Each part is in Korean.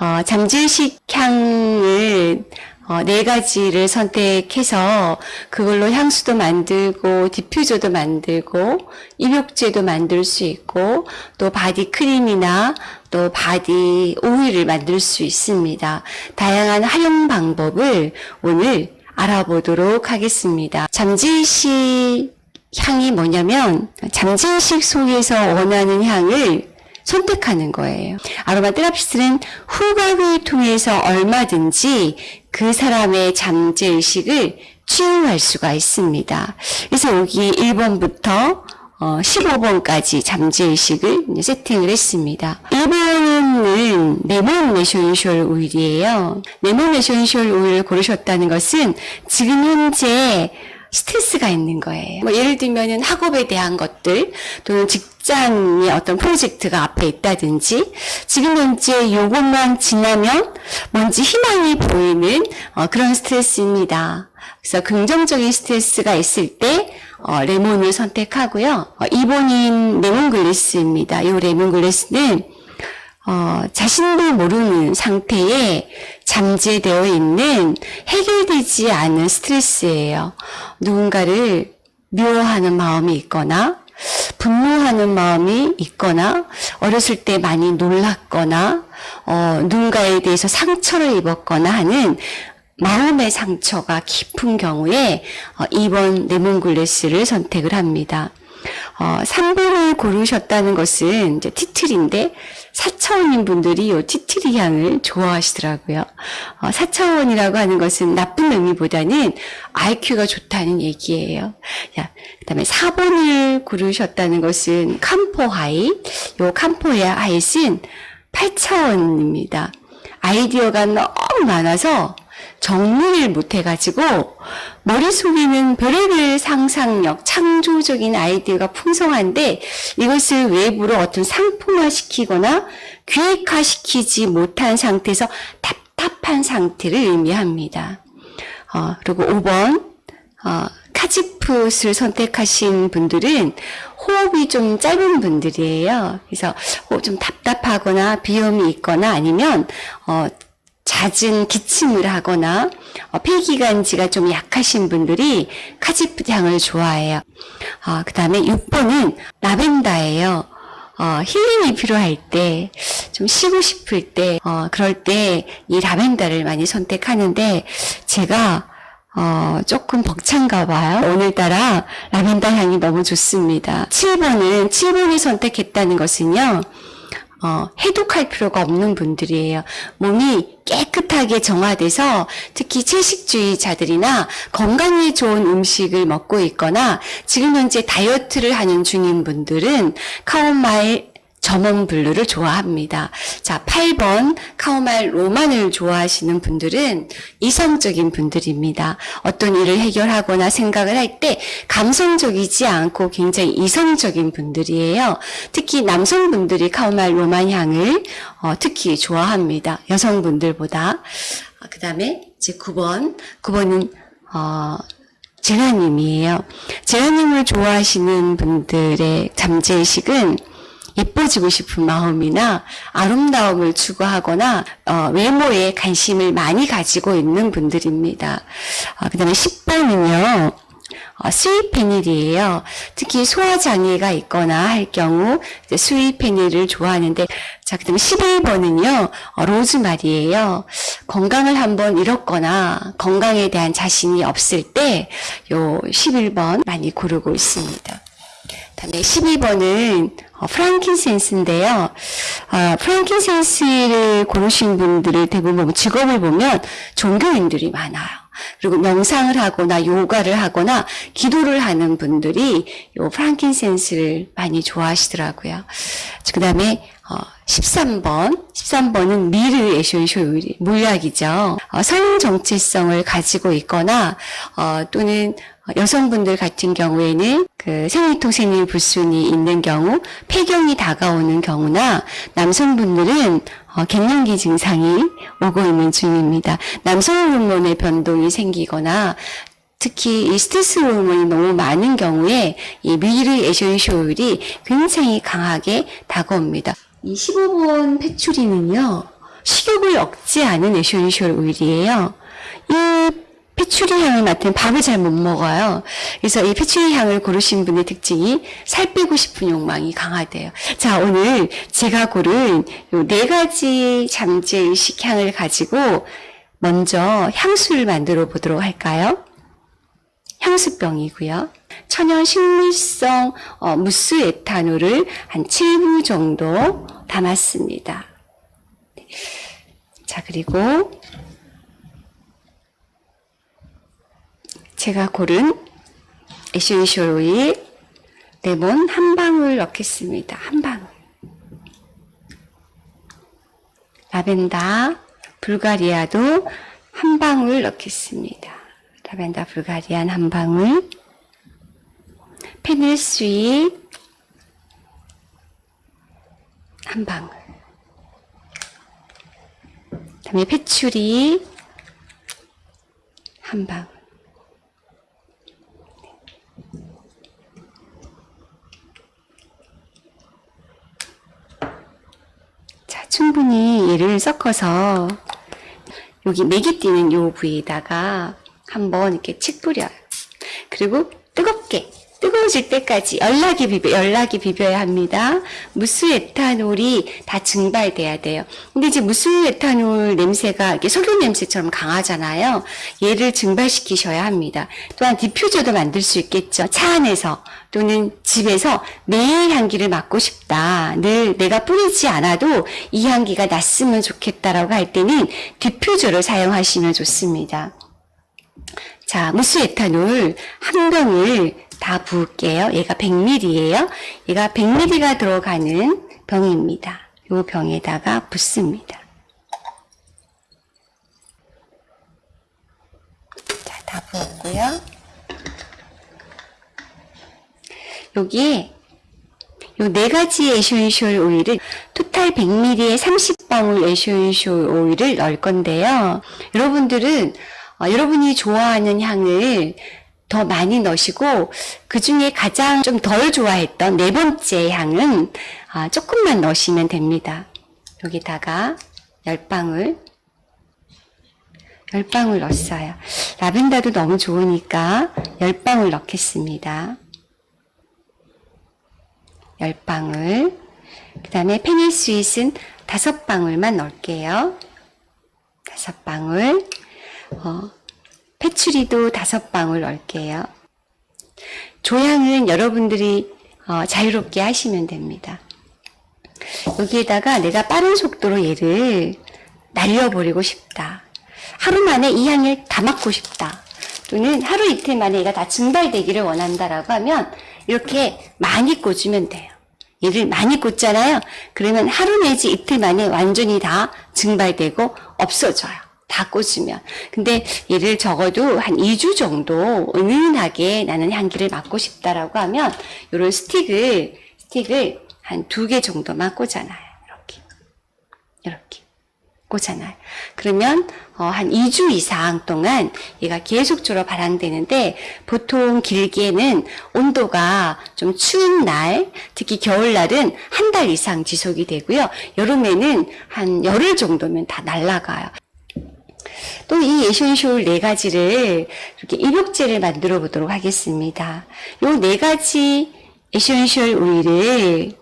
어, 잠재의식 향을 어, 네 가지를 선택해서 그걸로 향수도 만들고 diffuser도 만들고 입욕제도 만들 수 있고 또 body 크림이나 또 body 오일을 만들 수 있습니다. 다양한 활용 방법을 오늘 알아보도록 하겠습니다. 잠재의식 향이 뭐냐면 잠재의식 속에서 원하는 향을 선택하는 거예요. aroma therapist는 후각을 통해서 얼마든지 그 사람의 잠재의식을 치유할 수가 있습니다. 그래서 여기 1번부터 15번까지 잠재의식을 세팅을 했습니다. 1번은 레몬 essential oil이에요. 레몬 essential oil을 고르셨다는 것은 지금 현재 스트레스가 있는 거예요. 뭐 예를 들면은 학업에 대한 것들 또는 직장의 어떤 프로젝트가 앞에 있다든지 지금 현재 요것만 지나면 뭔지 희망이 보이는 어, 그런 스트레스입니다. 그래서 긍정적인 스트레스가 있을 때 어, 레몬을 선택하고요. 어, 2번인 레몬글래스입니다. 이 레몬글래스는 어, 자신도 모르는 상태에 잠재되어 있는 해결되지 않은 스트레스예요. 누군가를 미워하는 마음이 있거나 분노하는 마음이 있거나 어렸을 때 많이 놀랐거나 어, 누군가에 대해서 상처를 입었거나 하는 마음의 상처가 깊은 경우에 어, 2번 레몬글래스를 선택을 합니다. 어, 3번을 고르셨다는 것은 이제 티틀인데 4차원인 분들이 이 티트리 향을 좋아하시더라고요. 어, 4차원이라고 하는 것은 나쁜 의미보다는 IQ가 좋다는 얘기예요. 야, 그다음에 4번을 고르셨다는 것은 캄포 하이. 요 캄포 하이는 8차원입니다. 아이디어가 너무 많아서 정리를 못해가지고 머릿속에는 별의별 상상력, 창조적인 아이디어가 풍성한데 이것을 외부로 어떤 상품화시키거나 계획화시키지 못한 상태에서 답답한 상태를 의미합니다. 어, 그리고 5번 어, 카지풋을 선택하신 분들은 호흡이 좀 짧은 분들이에요. 그래서 좀 답답하거나 비염이 있거나 아니면 어, 잦은 기침을 하거나 어, 폐기관지가 좀 약하신 분들이 카지프 향을 좋아해요. 어, 그 다음에 6번은 라벤더예요. 어, 힐링이 필요할 때, 좀 쉬고 싶을 때, 어, 그럴 때 이 라벤더를 많이 선택하는데, 제가, 어, 조금 벅찬가 봐요. 오늘따라 라벤더 향이 너무 좋습니다. 7번은, 7번을 선택했다는 것은요, 어, 해독할 필요가 없는 분들이에요. 몸이 깨끗하게 정화돼서 특히 채식주의자들이나 건강에 좋은 음식을 먹고 있거나 지금 현재 다이어트를 하는 중인 분들은 카오마일 점원 블루를 좋아합니다. 자, 8번 카오말 로만을 좋아하시는 분들은 이성적인 분들입니다. 어떤 일을 해결하거나 생각을 할 때 감성적이지 않고 굉장히 이성적인 분들이에요. 특히 남성분들이 카오말 로만 향을 어, 특히 좋아합니다. 여성분들보다. 어, 그 다음에 이제 9번. 9번은 어, 제라늄이에요. 제라늄을 좋아하시는 분들의 잠재의식은 예뻐지고 싶은 마음이나 아름다움을 추구하거나 어, 외모에 관심을 많이 가지고 있는 분들입니다. 어, 그 다음에 10번은요. 어, sweet fennel이에요. 특히 소화장애가 있거나 할 경우 sweet fennel을 좋아하는데 자, 그 다음에 11번은요. 어, 로즈마리예요. 건강을 한번 잃었거나 건강에 대한 자신이 없을 때 요 11번 많이 고르고 있습니다. 다음에 12번은 어, 프랑킨센스인데요. 어, 프랑킨센스를 고르신 분들을 대부분 직업을 보면 종교인들이 많아요. 그리고 명상을 하거나 요가를 하거나 기도를 하는 분들이 요 프랑킨센스를 많이 좋아하시더라고요. 그 다음에 어, 13번, 13번은 미르 에쇼쇼 물약이죠. 어, 성 정체성을 가지고 있거나 어, 또는 여성분들 같은 경우에는 그 생리통 생리 불순이 있는 경우, 폐경이 다가오는 경우나 남성분들은 어, 갱년기 증상이 오고 있는 중입니다. 남성 호르몬의 변동이 생기거나 특히 이 스트레스 호르몬이 너무 많은 경우에 이 myrrh essential oil이 굉장히 강하게 다가옵니다. 이 15번 patchouli는요. 식욕을 억제하는 essential oil이에요. 이 patchouli 향을 맡으면 밥을 잘 못 먹어요. 그래서 이 patchouli 향을 고르신 분의 특징이 살 빼고 싶은 욕망이 강하대요. 자, 오늘 제가 고른 요 네 가지 잠재 의식 향을 가지고 먼저 향수를 만들어 보도록 할까요? 향수병이고요. 천연 식물성 어, 무수 에탄올을 한 7부 정도 담았습니다. 자, 그리고 제가 고른 essential oil 레몬 한 방울 넣겠습니다. 한 방울. 라벤더 불가리아도 한 방울 넣겠습니다. 라벤더 불가리안 한 방울. 페닐 스윗 한 방울. 그다음에 패추리 한 방울. 자, 얘를 섞어서 여기 맥이 뛰는 요 부위에다가 한번 이렇게 칙 뿌려요. 그리고 뜨겁게 뜨거워질 때까지 열나게 비벼 열나게 비벼야 합니다. 무수 에탄올이 다 증발돼야 돼요. 근데 이제 무수 에탄올 냄새가 이렇게 석유 냄새처럼 강하잖아요. 얘를 증발시키셔야 합니다. 또한 diffuser도 만들 수 있겠죠. 차 안에서 또는 집에서 매일 향기를 맡고 싶다. 늘 내가 뿌리지 않아도 이 향기가 났으면 좋겠다라고 할 때는 디퓨저를 사용하시면 좋습니다. 자, 무스 에탄올 한 병을 다 부을게요. 얘가 100ml예요. 얘가 100ml가 들어가는 병입니다. 이 병에다가 붓습니다. 자, 다 부었고요. 여기에 요 네 가지 essential oil을 total 100ml에 30방울 essential oil을 넣을 건데요. 여러분들은 어, 여러분이 좋아하는 향을 더 많이 넣으시고 그 중에 가장 좀 덜 좋아했던 네 번째 향은 아, 조금만 넣으시면 됩니다. 여기다가 10방울 10방울 넣었어요. 라벤더도 너무 좋으니까 10방울 넣겠습니다. 10방울 그 다음에 페닐 스윗은 5방울만 넣을게요. 5방울 어, 패추리도 다섯 방울 넣을게요. 조향은 여러분들이 어, 자유롭게 하시면 됩니다. 여기에다가 내가 빠른 속도로 얘를 날려버리고 싶다. 하루 만에 이 향을 다 맡고 싶다. 또는 하루 이틀 만에 얘가 다 증발되기를 원한다라고 하면 이렇게 많이 꽂으면 돼요. 얘를 많이 꽂잖아요. 그러면 하루 내지 이틀 만에 완전히 다 증발되고 없어져요. 다 꽂으면. 근데 얘를 적어도 한 2주 정도 은은하게 나는 향기를 맡고 싶다라고 하면 요런 스틱을, 스틱을 한 두 개 정도만 꽂아놔요. 이렇게. 이렇게. 꽂아놔요. 그러면 어, 한 2주 이상 동안 얘가 계속적으로 발향되는데 보통 길게는 온도가 좀 추운 날, 특히 겨울날은 한 달 이상 지속이 되고요. 여름에는 한 열흘 정도면 다 날아가요. 또이 에센쇼일 네 가지를 이렇게 입욕제를 만들어 보도록 하겠습니다. 요 네 가지 essential oil을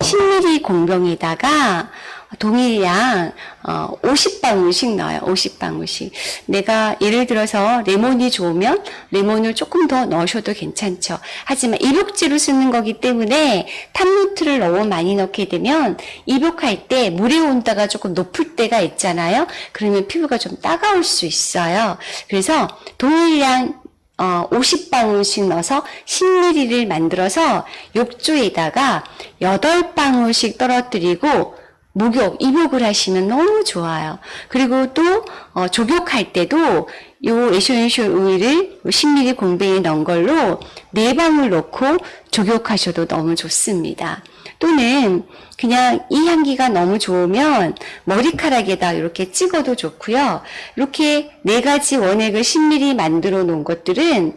10ml 공병에다가 동일량 어, 50방울씩 넣어요. 50방울씩. 내가 예를 들어서 레몬이 좋으면 레몬을 조금 더 넣으셔도 괜찮죠. 하지만 입욕제로 쓰는 거기 때문에 top note를 너무 많이 넣게 되면 입욕할 때 물의 온도가 조금 높을 때가 있잖아요. 그러면 피부가 좀 따가울 수 있어요. 그래서 동일량 어, 50방울씩 넣어서 10ml를 만들어서 욕조에다가 8방울씩 떨어뜨리고 목욕, 입욕을 하시면 너무 좋아요. 그리고 또 어, 족욕할 때도 요 essential oil을 10ml 공병에 넣은 걸로 4방울 넣고 족욕하셔도 너무 좋습니다. 또는 그냥 이 향기가 너무 좋으면 머리카락에다 이렇게 찍어도 좋고요. 이렇게 네 가지 원액을 10ml 만들어 놓은 것들은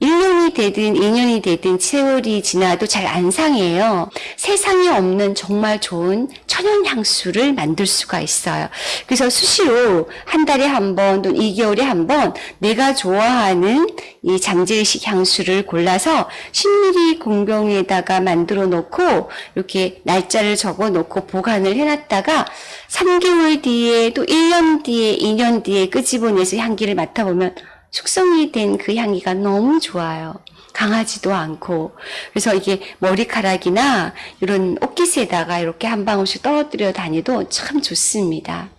1년이 되든 2년이 되든 세월이 지나도 잘 안 상해요. 세상에 없는 정말 좋은 천연 향수를 만들 수가 있어요. 그래서 수시로 한 달에 한 번, 또 2개월에 한 번 내가 좋아하는 이 장제의식 향수를 골라서 10ml 공병에다가 만들어 놓고 이렇게 날짜를 적어 놓고 보관을 해놨다가 3개월 뒤에 또 1년 뒤에 2년 뒤에 끄집어내서 향기를 맡아보면 숙성이 된 그 향기가 너무 좋아요. 강하지도 않고. 그래서 이게 머리카락이나 이런 옷깃에다가 이렇게 한 방울씩 떨어뜨려 다니도 참 좋습니다.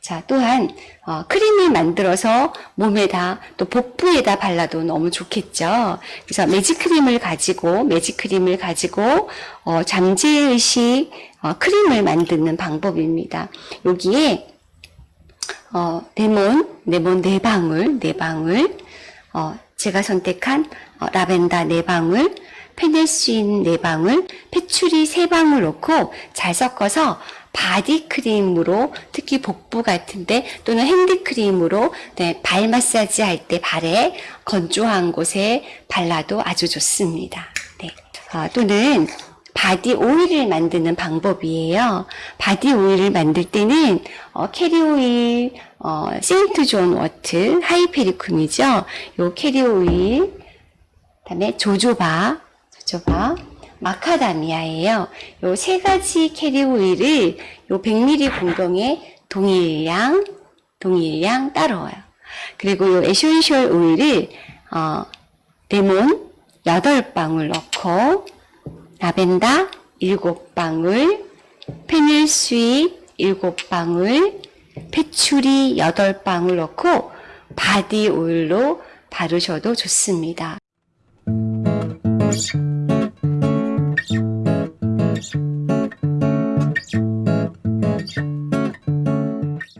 자, 또한, 어, 크림을 만들어서 몸에다 또 복부에다 발라도 너무 좋겠죠. 그래서 매직크림을 가지고, 매직크림을 가지고, 어, 잠재의식 어, 크림을 만드는 방법입니다. 여기에 어, 레몬, 레몬 네 방울, 네 방울, 어, 제가 선택한 어, 라벤더 네 방울, 페네스인 네 방울, patchouli 세 방울 넣고 잘 섞어서 바디 크림으로 특히 복부 같은데 또는 핸드 크림으로 네, 발 마사지 할 때 발에 건조한 곳에 발라도 아주 좋습니다. 네. 어, 또는 바디 오일을 만드는 방법이에요. 바디 오일을 만들 때는 어, 캐리 오일, 어, St. John's wort, hypericum이죠. 요 캐리 오일, 그다음에 jojoba, jojoba, 마카다미아예요. 요 세 가지 캐리 오일을 요 100ml 공병에 동일량, 동일량 따라와요. 그리고 요 essential 오일을 어, 레몬 8방울 넣고 라벤더 7방울, 페닐 스윗 7방울, 페츄리 8방울 넣고 바디 오일로 바르셔도 좋습니다.